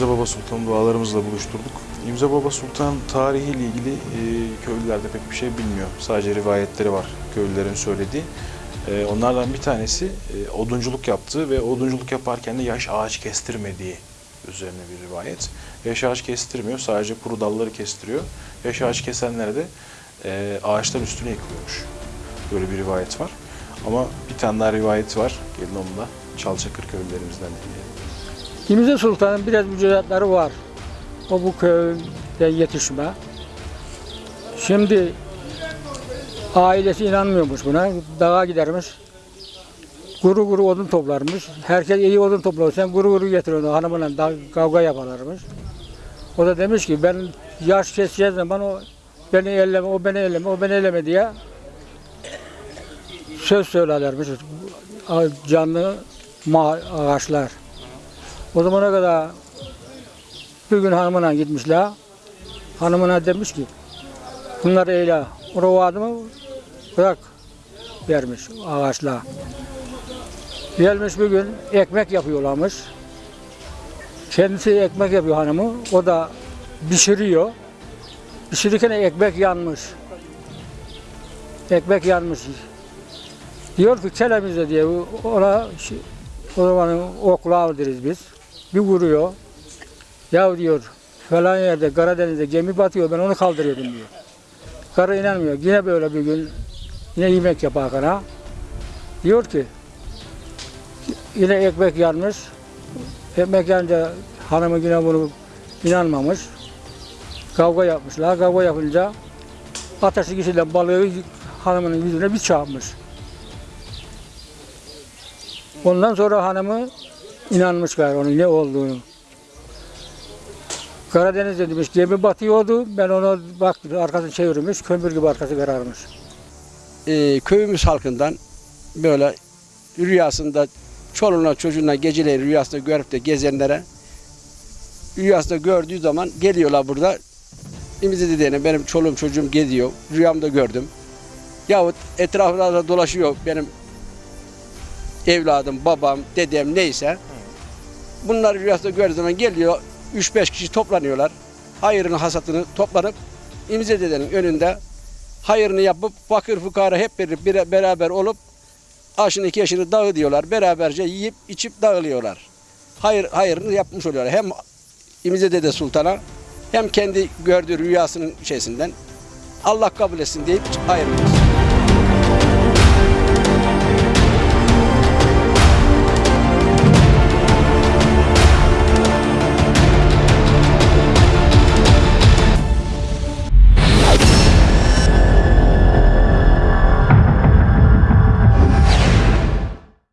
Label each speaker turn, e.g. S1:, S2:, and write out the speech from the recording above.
S1: Baba Sultan dualarımızla buluşturduk. İmza Baba Sultan tarihiyle ilgili e, köylüler de pek bir şey bilmiyor. Sadece rivayetleri var köylülerin söylediği. E, onlardan bir tanesi e, odunculuk yaptığı ve odunculuk yaparken de yaş ağaç kestirmediği üzerine bir rivayet. Yaş ağaç kestirmiyor, sadece kuru dalları kestiriyor. Yaş ağaç kesenlere de e, ağaçların üstüne yıkılıyormuş. Böyle bir rivayet var. Ama bir tane daha rivayeti var. Gelin onu da Çalçakır köylülerimizden dinleyelim.
S2: İmze Sultan'ın biraz mücadeleleri var. O bu köyden yetişme. Şimdi ailesi inanmıyormuş buna. Dağa gidermiş. Guru guru odun toplarmış. Herkes iyi odun toplar. Sen guru guru getiriyorsun hanımla da kavga yaparlarmış. O da demiş ki ben yaş keseceğiz zaman o beni elleme, o beni elleme, o beni elleme diye söz söylerlermiş. Canlı ağaçlar. O zamana kadar bir gün hanımına gitmişler. Hanımına demiş ki bunları eyle. O adımı bırak vermiş ağaçla. Gelmiş bir gün ekmek yapıyorlarmış. Kendisi ekmek yapıyor hanımı. O da pişiriyor. Pişirirken ekmek yanmış. Ekmek yanmış. Diyor ki kelemizde diye ona o zaman oklav deriz biz. Bir vuruyor. Ya diyor falan yerde Karadeniz'de gemi batıyor ben onu kaldırıyordum diyor. Karı inanmıyor. Yine böyle bir gün yine yemek yaparken diyor ki yine ekmek yanmış. Ekmek yanınca hanımı yine bunu inanmamış. Kavga yapmışlar. Kavga yapınca ateşi kişiden balığı hanımının yüzüne bir çarpmış. Ondan sonra hanımı inanmış gayrı onun ne olduğunu. Karadeniz'de demiş gemi batıyordu. Ben ona bak arkasını çevirmiş. Kömür gibi arkası kararmış.
S3: e, köyümüz halkından böyle rüyasında çoluğuna çocuğuna geceleri rüyasında görüp de gezenlere rüyasında gördüğü zaman geliyorlar burada. İmizi dediğine benim çoluğum çocuğum geziyor. Rüyamda gördüm. Yahut etrafında da dolaşıyor benim evladım, babam, dedem neyse. Bunları rüyasında gördüğü zaman geliyor. 3-5 kişi toplanıyorlar. Hayırını hasatını toplanıp İmize dedenin önünde hayırını yapıp fakir fukara hep bir, bir- beraber olup aşını iki yaşını dağıtıyorlar. Beraberce yiyip içip dağılıyorlar. Hayır, hayırını yapmış oluyorlar. Hem İmize Dede Sultan'a hem kendi gördüğü rüyasının şeysinden Allah kabul etsin deyip ayrılıyor.